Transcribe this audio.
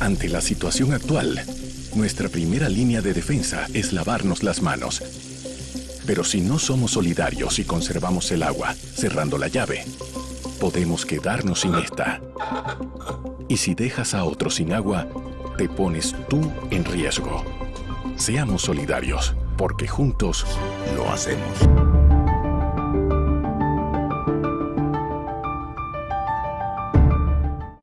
Ante la situación actual, nuestra primera línea de defensa es lavarnos las manos. Pero si no somos solidarios y conservamos el agua, cerrando la llave, podemos quedarnos sin esta. Y si dejas a otro sin agua, te pones tú en riesgo. Seamos solidarios, porque juntos lo hacemos.